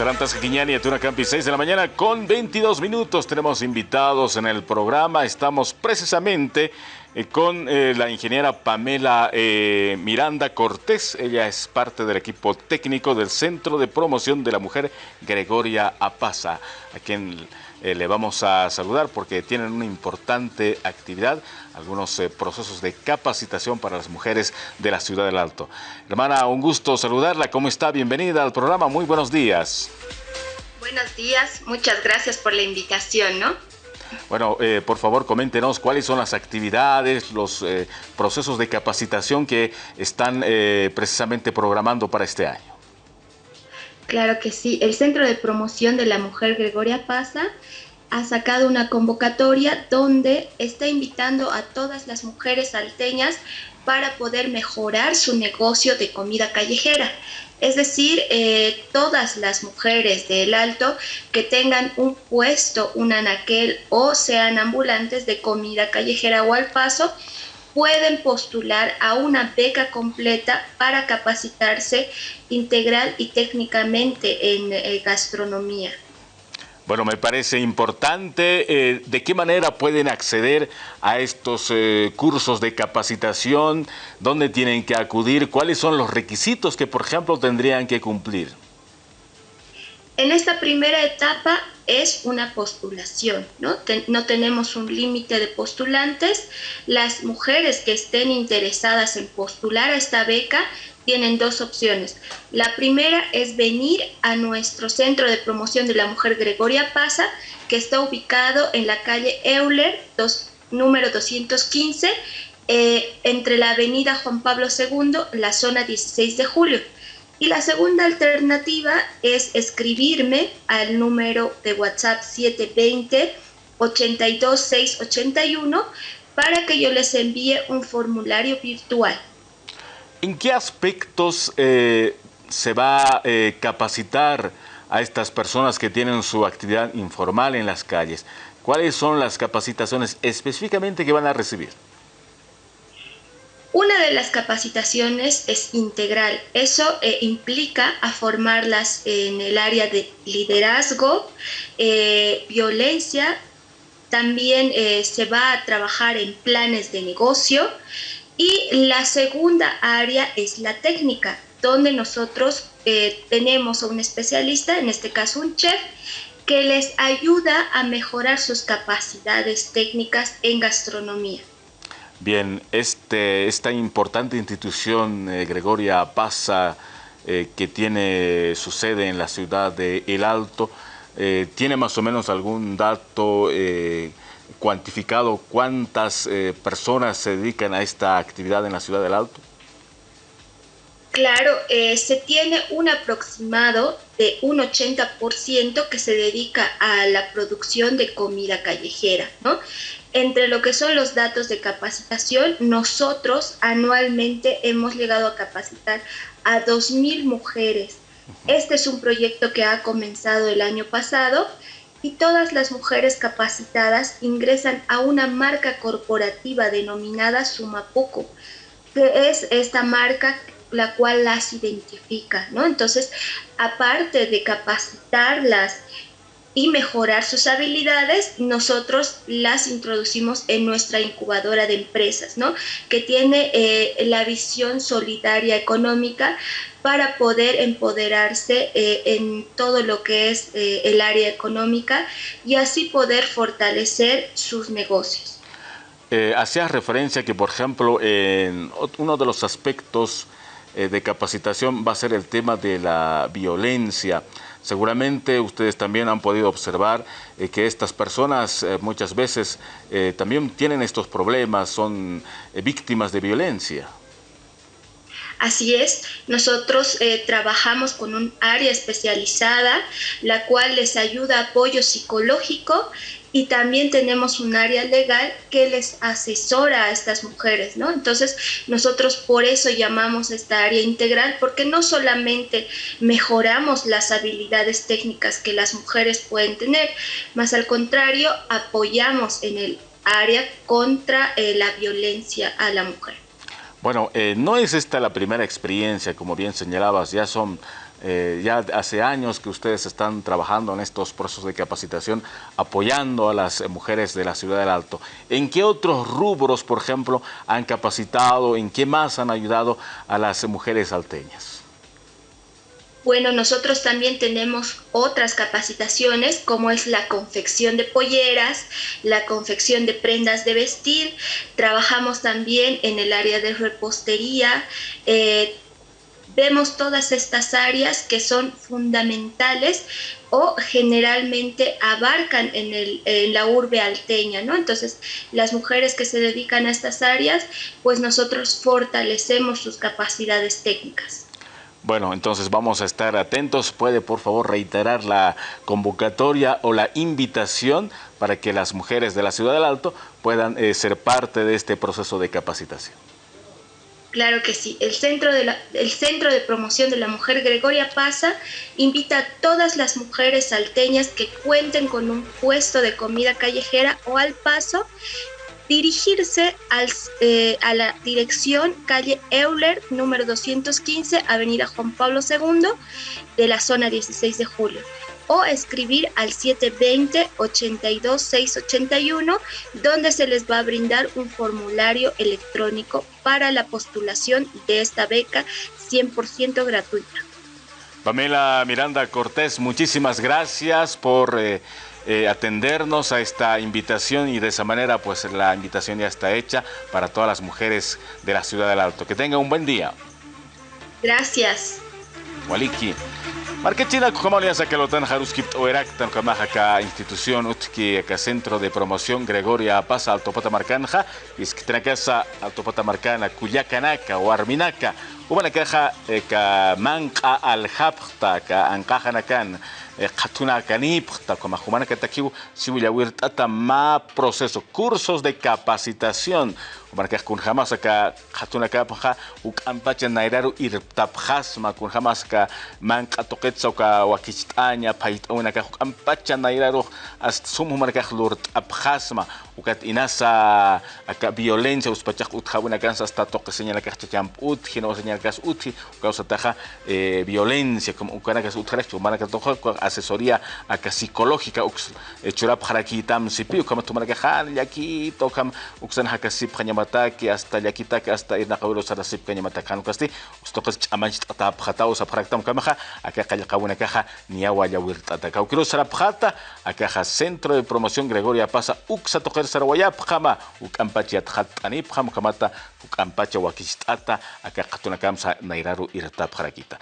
Sarantas Quiñani, Campi, 6 de la mañana con 22 minutos. Tenemos invitados en el programa. Estamos precisamente eh, con eh, la ingeniera Pamela eh, Miranda Cortés. Ella es parte del equipo técnico del Centro de Promoción de la Mujer Gregoria Apaza, a quien le vamos a saludar porque tienen una importante actividad, algunos procesos de capacitación para las mujeres de la Ciudad del Alto. Hermana, un gusto saludarla. ¿Cómo está? Bienvenida al programa. Muy buenos días. Buenos días. Muchas gracias por la invitación, ¿no? Bueno, eh, por favor, coméntenos cuáles son las actividades, los eh, procesos de capacitación que están eh, precisamente programando para este año. Claro que sí. El Centro de Promoción de la Mujer Gregoria Paza ha sacado una convocatoria donde está invitando a todas las mujeres salteñas para poder mejorar su negocio de comida callejera. Es decir, eh, todas las mujeres del Alto que tengan un puesto, un anaquel o sean ambulantes de comida callejera o al paso, pueden postular a una beca completa para capacitarse integral y técnicamente en eh, gastronomía. Bueno, me parece importante. Eh, ¿De qué manera pueden acceder a estos eh, cursos de capacitación? ¿Dónde tienen que acudir? ¿Cuáles son los requisitos que, por ejemplo, tendrían que cumplir? En esta primera etapa es una postulación, ¿no? no tenemos un límite de postulantes. Las mujeres que estén interesadas en postular a esta beca tienen dos opciones. La primera es venir a nuestro Centro de Promoción de la Mujer Gregoria Paza, que está ubicado en la calle Euler, número 215, eh, entre la avenida Juan Pablo II, la zona 16 de julio. Y la segunda alternativa es escribirme al número de WhatsApp 720 82681 para que yo les envíe un formulario virtual. ¿En qué aspectos eh, se va a eh, capacitar a estas personas que tienen su actividad informal en las calles? ¿Cuáles son las capacitaciones específicamente que van a recibir? Una de las capacitaciones es integral. Eso eh, implica a formarlas en el área de liderazgo, violencia. También se va a trabajar en planes de negocio y la segunda área es la técnica, donde nosotros eh, tenemos a un especialista, en este caso un chef, que les ayuda a mejorar sus capacidades técnicas en gastronomía. Bien, este, esta importante institución, eh, Gregoria Pasa, eh, que tiene su sede en la ciudad de El Alto, ¿tiene más o menos algún dato cuantificado cuántas eh, personas se dedican a esta actividad en la ciudad del Alto? Claro, eh, se tiene un aproximado de un 80% que se dedica a la producción de comida callejera, ¿no? Entre lo que son los datos de capacitación, nosotros anualmente hemos llegado a capacitar a 2.000 mujeres. Este es un proyecto que ha comenzado el año pasado y todas las mujeres capacitadas ingresan a una marca corporativa denominada Sumapuco, que es esta marca la cual las identifica, ¿no? Entonces, aparte de capacitarlas y mejorar sus habilidades, nosotros las introducimos en nuestra incubadora de empresas, ¿no? Que tiene eh, la visión solidaria económica para poder empoderarse eh, en todo lo que es eh, el área económica y así poder fortalecer sus negocios. hacías referencia que, por ejemplo, en uno de los aspectos de capacitación va a ser el tema de la violencia. Seguramente ustedes también han podido observar eh, que estas personas eh, muchas veces eh, también tienen estos problemas, son víctimas de violencia. Así es, nosotros trabajamos con un área especializada, la cual les ayuda apoyo psicológico y también tenemos un área legal que les asesora a estas mujeres, ¿no? Entonces, nosotros por eso llamamos esta área integral, porque no solamente mejoramos las habilidades técnicas que las mujeres pueden tener, más al contrario, apoyamos en el área contra eh, la violencia a la mujer. Bueno, eh, no es esta la primera experiencia, como bien señalabas, ya son eh, ya hace años que ustedes están trabajando en estos procesos de capacitación, apoyando a las mujeres de la ciudad del Alto. ¿En qué otros rubros, por ejemplo, han capacitado, en qué más han ayudado a las mujeres alteñas? Bueno, nosotros también tenemos otras capacitaciones como es la confección de polleras, la confección de prendas de vestir, trabajamos también en el área de repostería, eh, vemos todas estas áreas que son fundamentales o generalmente abarcan en, en, la urbe alteña, ¿no? Entonces, las mujeres que se dedican a estas áreas, pues nosotros fortalecemos sus capacidades técnicas. Bueno, entonces vamos a estar atentos. ¿Puede por favor reiterar la convocatoria o la invitación para que las mujeres de la Ciudad del Alto puedan eh, ser parte de este proceso de capacitación? Claro que sí. El Centro, de el Centro de Promoción de la Mujer Gregoria Pasa invita a todas las mujeres salteñas que cuenten con un puesto de comida callejera o al paso dirigirse eh, a la dirección calle Euler, número 215, Avenida Juan Pablo II, de la zona 16 de julio, o escribir al 720-82-681, donde se les va a brindar un formulario electrónico para la postulación de esta beca 100% gratuita. Pamela Miranda Cortés, muchísimas gracias por... Eh, eh, atendernos a esta invitación y de esa manera pues la invitación ya está hecha para todas las mujeres de la Ciudad del Alto. Que tengan un buen día. Gracias. Waliki. Marquechina como alianza que lo tan haruskip oerak tan ka institución utki centro de promoción Gregoria Pasa Alto Patamarcanja is que casa Alto Patamarcana Cuyacanaka o Arminaca Ubana caja eh, ka manqa al hapta ka nakan qhatuna kanipqta komajumana katakiw siwillawirt'ata ma proceso cursos de capacitación. Markaq kunjamas ka qhatuna kapqa uk'ampacha nairaru irtapqasma kunjamas ka manqa toqetsa ka wakicht'aña phayt'awina kaq uk'ampacha nairaru hasta sumuj markaq lurt'apqasma ukat inasa aka violencia uspachaq utjawina kansa hasta toque señala kaq chachamp'utji no señala kas utji ukausataja eh, violencia como ukanakas utjaraq manaka toqa asesoría acá psicológica ux churap tam sipi tu marca han yaki tokam uxan hakasip que hasta yakitaki hasta irna qawlo sarasip kanyamata kan kasti ustoqas chamanch tata phatao sa phraktam kamaja acá qallqawuna kaja niawa yawirtata kawkiro sarapjata acá centro de promoción Gregoria Pasa uxa toqer sarwayap qama ukampachi atqatani pqam kamata ukampacha wakistata acá qatuna kamsa nairaru irta phrakita